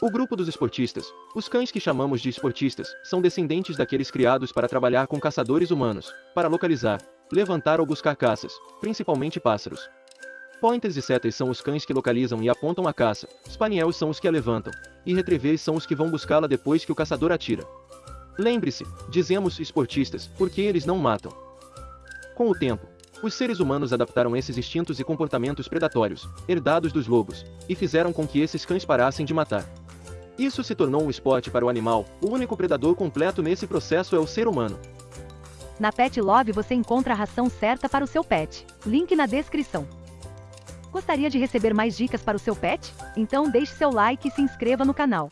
O grupo dos esportistas, os cães que chamamos de esportistas, são descendentes daqueles criados para trabalhar com caçadores humanos, para localizar, levantar ou buscar caças, principalmente pássaros. Pointers e setas são os cães que localizam e apontam a caça, spaniels são os que a levantam, e retrievers são os que vão buscá-la depois que o caçador atira. Lembre-se, dizemos esportistas, porque eles não matam. Com o tempo, os seres humanos adaptaram esses instintos e comportamentos predatórios, herdados dos lobos, e fizeram com que esses cães parassem de matar. Isso se tornou um esporte para o animal, o único predador completo nesse processo é o ser humano. Na Pet Love você encontra a ração certa para o seu pet. Link na descrição. Gostaria de receber mais dicas para o seu pet? Então deixe seu like e se inscreva no canal.